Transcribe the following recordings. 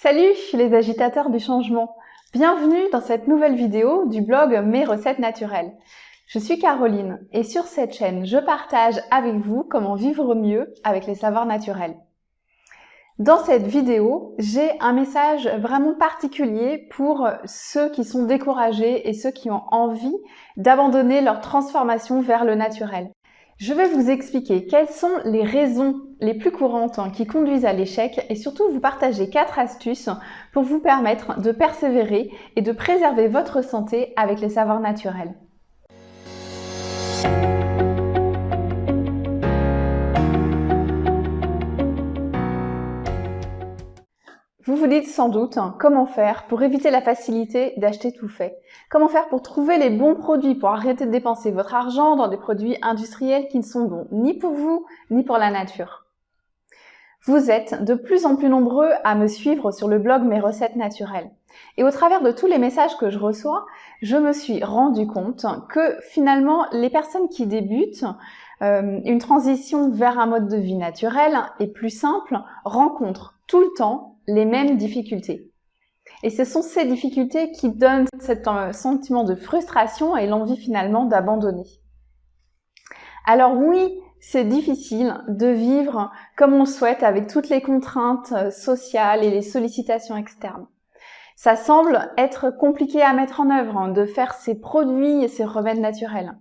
Salut les agitateurs du changement Bienvenue dans cette nouvelle vidéo du blog Mes recettes naturelles. Je suis Caroline et sur cette chaîne, je partage avec vous comment vivre mieux avec les savoirs naturels. Dans cette vidéo, j'ai un message vraiment particulier pour ceux qui sont découragés et ceux qui ont envie d'abandonner leur transformation vers le naturel. Je vais vous expliquer quelles sont les raisons les plus courantes qui conduisent à l'échec et surtout vous partager quatre astuces pour vous permettre de persévérer et de préserver votre santé avec les savoirs naturels. Vous vous dites sans doute hein, comment faire pour éviter la facilité d'acheter tout fait? Comment faire pour trouver les bons produits, pour arrêter de dépenser votre argent dans des produits industriels qui ne sont bons ni pour vous, ni pour la nature? Vous êtes de plus en plus nombreux à me suivre sur le blog Mes recettes naturelles. Et au travers de tous les messages que je reçois, je me suis rendu compte que finalement, les personnes qui débutent euh, une transition vers un mode de vie naturel et plus simple rencontrent tout le temps les mêmes difficultés. Et ce sont ces difficultés qui donnent cet euh, sentiment de frustration et l'envie finalement d'abandonner. Alors oui, c'est difficile de vivre comme on le souhaite avec toutes les contraintes euh, sociales et les sollicitations externes. Ça semble être compliqué à mettre en œuvre, hein, de faire ces produits et ces remèdes naturels.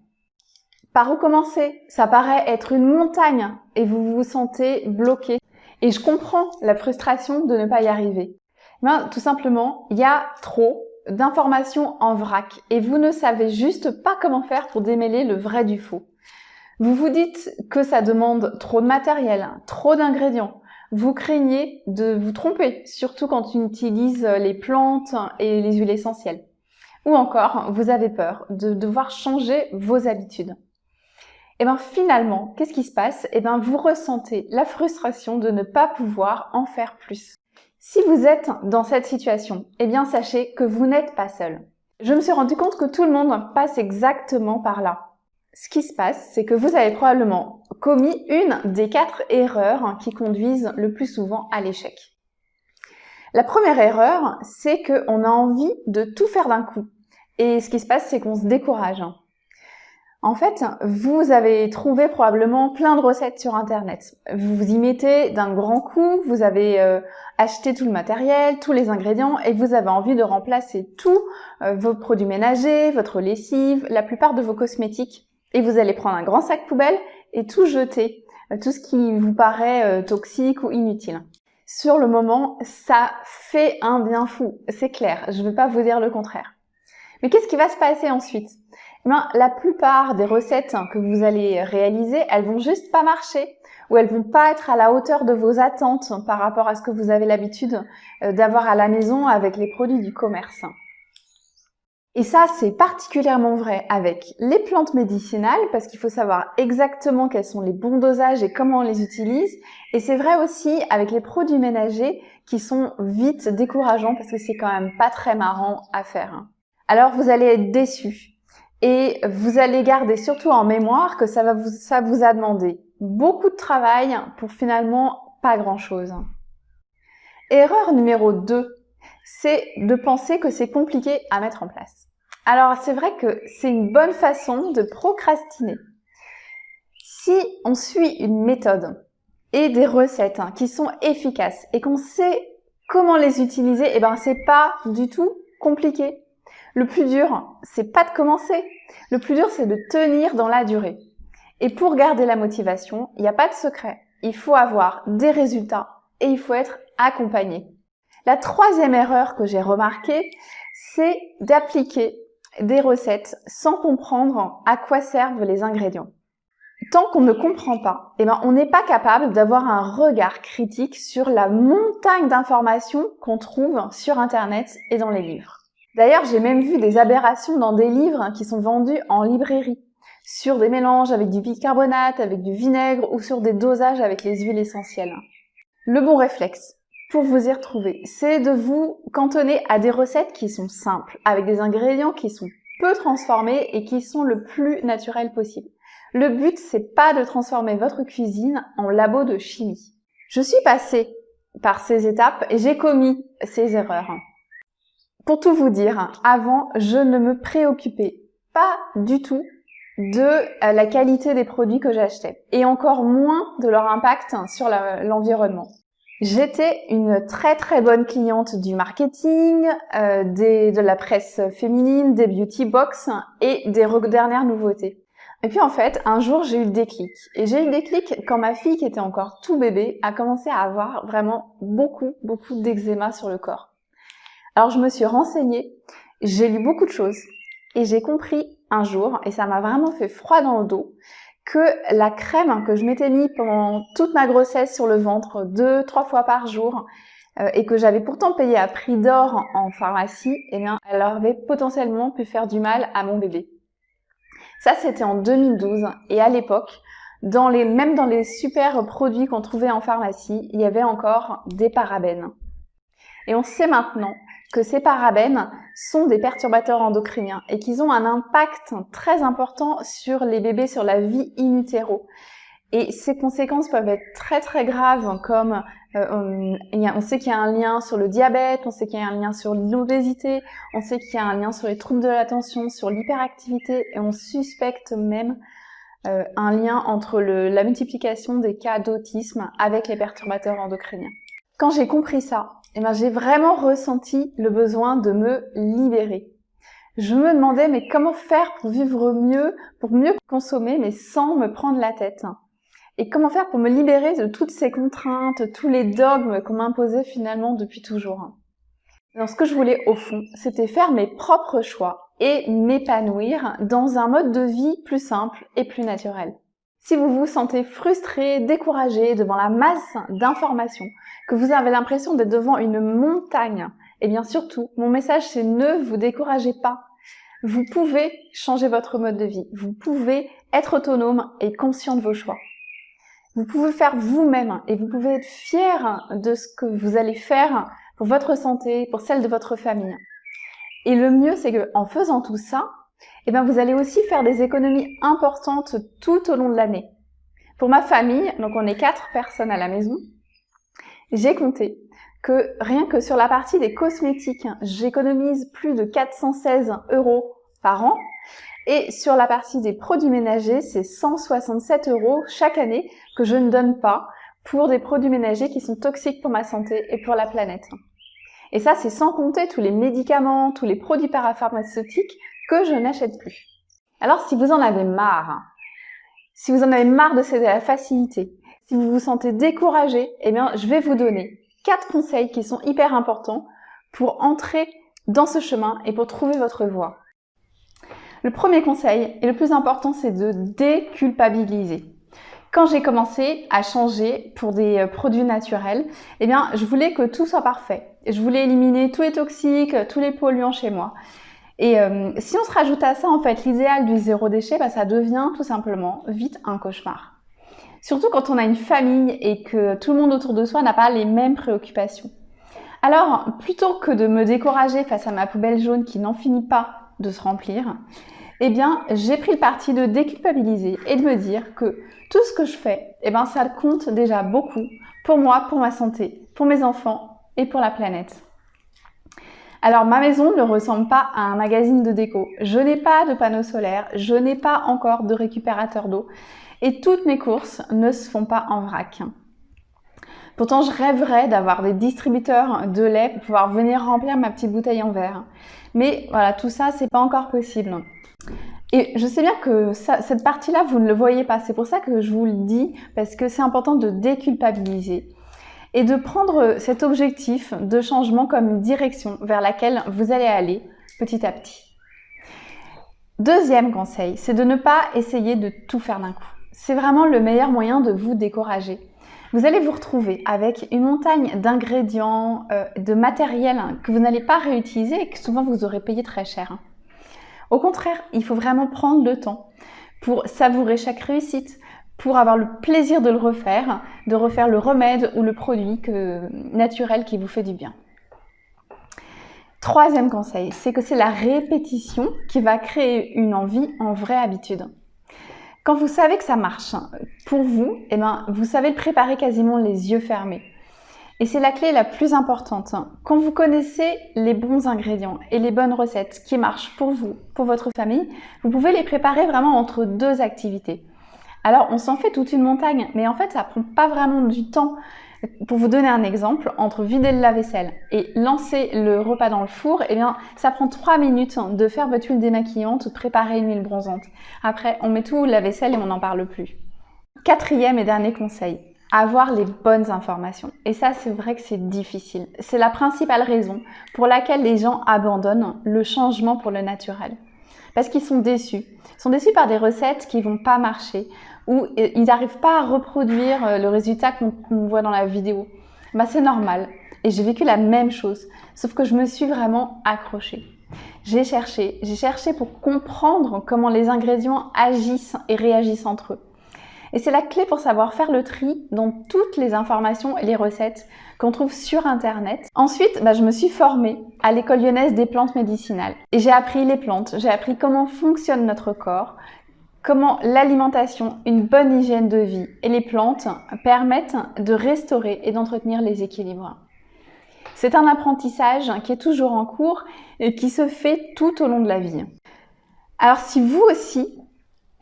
Par où commencer? Ça paraît être une montagne et vous vous sentez bloqué. Et je comprends la frustration de ne pas y arriver. Ben, tout simplement, il y a trop d'informations en vrac et vous ne savez juste pas comment faire pour démêler le vrai du faux. Vous vous dites que ça demande trop de matériel, trop d'ingrédients. Vous craignez de vous tromper, surtout quand on utilise les plantes et les huiles essentielles. Ou encore, vous avez peur de devoir changer vos habitudes. Et bien finalement, qu'est-ce qui se passe? Et bien vous ressentez la frustration de ne pas pouvoir en faire plus. Si vous êtes dans cette situation, eh bien sachez que vous n'êtes pas seul. Je me suis rendu compte que tout le monde passe exactement par là. Ce qui se passe, c'est que vous avez probablement commis une des quatre erreurs qui conduisent le plus souvent à l'échec. La première erreur, c'est qu'on a envie de tout faire d'un coup. Et ce qui se passe, c'est qu'on se décourage. En fait, vous avez trouvé probablement plein de recettes sur Internet. Vous y mettez d'un grand coup, vous avez euh, acheté tout le matériel, tous les ingrédients et vous avez envie de remplacer tous euh, vos produits ménagers, votre lessive, la plupart de vos cosmétiques. Et vous allez prendre un grand sac poubelle et tout jeter, euh, tout ce qui vous paraît toxique ou inutile. Sur le moment, ça fait un bien fou, c'est clair, je ne vais pas vous dire le contraire. Mais qu'est-ce qui va se passer ensuite? Eh ben, la plupart des recettes que vous allez réaliser, elles vont juste pas marcher ou elles vont pas être à la hauteur de vos attentes par rapport à ce que vous avez l'habitude euh, d'avoir à la maison avec les produits du commerce. Et ça, c'est particulièrement vrai avec les plantes médicinales parce qu'il faut savoir exactement quels sont les bons dosages et comment on les utilise. Et c'est vrai aussi avec les produits ménagers qui sont vite décourageants parce que c'est quand même pas très marrant à faire. Alors vous allez être déçus et vous allez garder surtout en mémoire que ça, va vous, ça vous a demandé beaucoup de travail pour finalement pas grand-chose. Erreur numéro 2, c'est de penser que c'est compliqué à mettre en place. Alors c'est vrai que c'est une bonne façon de procrastiner. Si on suit une méthode et des recettes hein, qui sont efficaces et qu'on sait comment les utiliser, eh ben c'est pas du tout compliqué. Le plus dur, c'est pas de commencer. Le plus dur, c'est de tenir dans la durée. Et pour garder la motivation, il n'y a pas de secret. Il faut avoir des résultats et il faut être accompagné. La troisième erreur que j'ai remarquée, c'est d'appliquer des recettes sans comprendre à quoi servent les ingrédients. Tant qu'on ne comprend pas, eh ben, on n'est pas capable d'avoir un regard critique sur la montagne d'informations qu'on trouve sur Internet et dans les livres. D'ailleurs, j'ai même vu des aberrations dans des livres qui sont vendus en librairie, sur des mélanges avec du bicarbonate, avec du vinaigre ou sur des dosages avec les huiles essentielles. Le bon réflexe pour vous y retrouver, c'est de vous cantonner à des recettes qui sont simples, avec des ingrédients qui sont peu transformés et qui sont le plus naturels possible. Le but, c'est pas de transformer votre cuisine en labo de chimie. Je suis passée par ces étapes et j'ai commis ces erreurs. Pour tout vous dire, avant, je ne me préoccupais pas du tout de euh, la qualité des produits que j'achetais et encore moins de leur impact sur l'environnement. J'étais une très très bonne cliente du marketing, euh, de la presse féminine, des beauty box et des dernières nouveautés. Et puis en fait, un jour j'ai eu le déclic. Et j'ai eu le déclic quand ma fille, qui était encore tout bébé, a commencé à avoir vraiment beaucoup, beaucoup d'eczéma sur le corps. Alors je me suis renseignée, j'ai lu beaucoup de choses et j'ai compris un jour, et ça m'a vraiment fait froid dans le dos, que la crème que je m'étais mis pendant toute ma grossesse sur le ventre, deux, trois fois par jour, euh, et que j'avais pourtant payé à prix d'or en pharmacie, eh bien, elle avait potentiellement pu faire du mal à mon bébé. Ça, c'était en 2012, et à l'époque, dans les, même dans les super produits qu'on trouvait en pharmacie, il y avait encore des parabènes. Et on sait maintenant que ces parabènes sont des perturbateurs endocriniens et qu'ils ont un impact très important sur les bébés, sur la vie in utero. Et ces conséquences peuvent être très très graves comme euh, on, sait qu'il y a un lien sur le diabète, on sait qu'il y a un lien sur l'obésité, on sait qu'il y a un lien sur les troubles de l'attention, sur l'hyperactivité et on suspecte même euh, un lien entre le, la multiplication des cas d'autisme avec les perturbateurs endocriniens. Quand j'ai compris ça, eh ben, j'ai vraiment ressenti le besoin de me libérer. Je me demandais mais comment faire pour vivre mieux, pour mieux consommer mais sans me prendre la tête? Et comment faire pour me libérer de toutes ces contraintes, tous les dogmes qu'on m'imposait finalement depuis toujours? Alors ce que je voulais au fond, c'était faire mes propres choix et m'épanouir dans un mode de vie plus simple et plus naturel. Si vous vous sentez frustré, découragé devant la masse d'informations, que vous avez l'impression d'être devant une montagne, et bien surtout, mon message c'est ne vous découragez pas. Vous pouvez changer votre mode de vie. Vous pouvez être autonome et conscient de vos choix. Vous pouvez faire vous-même et vous pouvez être fier de ce que vous allez faire pour votre santé, pour celle de votre famille. Et le mieux, c'est que en faisant tout ça, eh bien, vous allez aussi faire des économies importantes tout au long de l'année. Pour ma famille, donc on est quatre personnes à la maison, j'ai compté que rien que sur la partie des cosmétiques, j'économise plus de 416 euros par an. Et sur la partie des produits ménagers, c'est 167 euros chaque année que je ne donne pas pour des produits ménagers qui sont toxiques pour ma santé et pour la planète. Et ça, c'est sans compter tous les médicaments, tous les produits parapharmaceutiques que je n'achète plus. Alors si vous en avez marre, si vous en avez marre de la facilité, si vous vous sentez découragé, eh bien je vais vous donner quatre conseils qui sont hyper importants pour entrer dans ce chemin et pour trouver votre voie. Le premier conseil et le plus important, c'est de déculpabiliser. Quand j'ai commencé à changer pour des euh, produits naturels, eh bien, je voulais que tout soit parfait. Je voulais éliminer tous les toxiques, tous les polluants chez moi. Et euh, si on se rajoute à ça, en fait, l'idéal du zéro déchet, bah, ça devient tout simplement vite un cauchemar. Surtout quand on a une famille et que tout le monde autour de soi n'a pas les mêmes préoccupations. Alors, plutôt que de me décourager face à ma poubelle jaune qui n'en finit pas de se remplir, eh bien, j'ai pris le parti de déculpabiliser et de me dire que tout ce que je fais, eh ben, ça compte déjà beaucoup pour moi, pour ma santé, pour mes enfants et pour la planète. Alors ma maison ne ressemble pas à un magazine de déco. Je n'ai pas de panneau solaire, je n'ai pas encore de récupérateur d'eau et toutes mes courses ne se font pas en vrac. Pourtant, je rêverais d'avoir des distributeurs de lait pour pouvoir venir remplir ma petite bouteille en verre. Mais voilà, tout ça, c'est pas encore possible. Et je sais bien que cette partie-là, vous ne le voyez pas. C'est pour ça que je vous le dis, parce que c'est important de déculpabiliser et de prendre cet objectif de changement comme une direction vers laquelle vous allez aller petit à petit. Deuxième conseil, c'est de ne pas essayer de tout faire d'un coup. C'est vraiment le meilleur moyen de vous décourager. Vous allez vous retrouver avec une montagne d'ingrédients, euh, de matériel que vous n'allez pas réutiliser et que souvent vous aurez payé très cher. Au contraire, il faut vraiment prendre le temps pour savourer chaque réussite, pour avoir le plaisir de le refaire, de refaire le remède ou le produit naturel qui vous fait du bien. Troisième conseil, c'est que c'est la répétition qui va créer une envie en vraie habitude. Quand vous savez que ça marche pour vous, eh ben, vous savez le préparer quasiment les yeux fermés. Et c'est la clé la plus importante. Quand vous connaissez les bons ingrédients et les bonnes recettes qui marchent pour vous, pour votre famille, vous pouvez les préparer vraiment entre deux activités. Alors, on s'en fait toute une montagne, mais en fait, ça prend pas vraiment du temps. Pour vous donner un exemple, entre vider le lave-vaisselle et lancer le repas dans le four, eh bien, ça prend 3 minutes de faire votre huile démaquillante ou de préparer une huile bronzante. Après, on met tout la vaisselle et on n'en parle plus. Quatrième et dernier conseil, avoir les bonnes informations. Et ça, c'est vrai que c'est difficile. C'est la principale raison pour laquelle les gens abandonnent le changement pour le naturel. Parce qu'ils sont déçus. Ils sont déçus par des recettes qui vont pas marcher ou euh, ils n'arrivent pas à reproduire euh, le résultat qu'on voit dans la vidéo. Bah, c'est normal. Et j'ai vécu la même chose. Sauf que je me suis vraiment accrochée. J'ai cherché, j'ai cherché pour comprendre comment les ingrédients agissent et réagissent entre eux. Et c'est la clé pour savoir faire le tri dans toutes les informations et les recettes qu'on trouve sur Internet. Ensuite, bah, je me suis formée à l'école lyonnaise des plantes médicinales. Et j'ai appris les plantes, j'ai appris comment fonctionne notre corps, comment l'alimentation, une bonne hygiène de vie et les plantes permettent de restaurer et d'entretenir les équilibres. C'est un apprentissage qui est toujours en cours et qui se fait tout au long de la vie. Alors si vous aussi,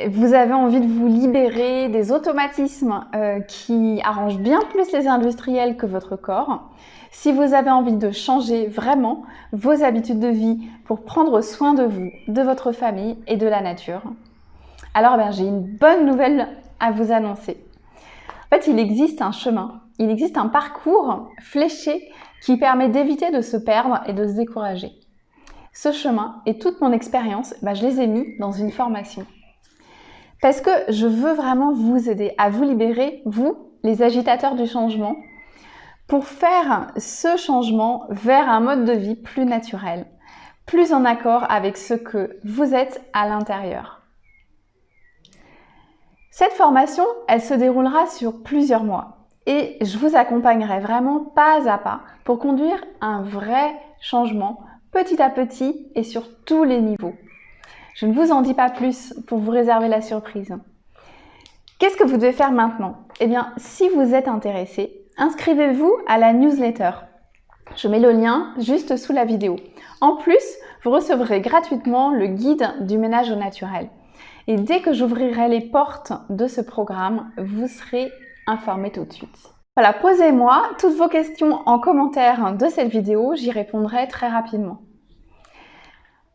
vous avez envie de vous libérer des automatismes euh, qui arrangent bien plus les industriels que votre corps, si vous avez envie de changer vraiment vos habitudes de vie pour prendre soin de vous, de votre famille et de la nature, alors ben, j'ai une bonne nouvelle à vous annoncer. En fait, il existe un chemin, il existe un parcours fléché qui permet d'éviter de se perdre et de se décourager. Ce chemin et toute mon expérience, ben, je les ai mis dans une formation. Parce que je veux vraiment vous aider à vous libérer, vous, les agitateurs du changement, pour faire ce changement vers un mode de vie plus naturel, plus en accord avec ce que vous êtes à l'intérieur. Cette formation, elle se déroulera sur plusieurs mois et je vous accompagnerai vraiment pas à pas pour conduire un vrai changement petit à petit et sur tous les niveaux. Je ne vous en dis pas plus pour vous réserver la surprise. Qu'est-ce que vous devez faire maintenant? Eh bien, si vous êtes intéressé, inscrivez-vous à la newsletter. Je mets le lien juste sous la vidéo. En plus, vous recevrez gratuitement le guide du ménage au naturel. Et dès que j'ouvrirai les portes de ce programme, vous serez informé tout de suite. Voilà, posez-moi toutes vos questions en commentaire de cette vidéo, j'y répondrai très rapidement.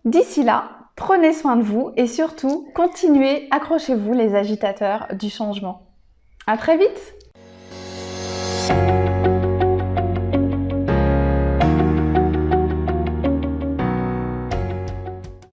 D'ici là, Prenez soin de vous et surtout, continuez, accrochez-vous les agitateurs du changement. À très vite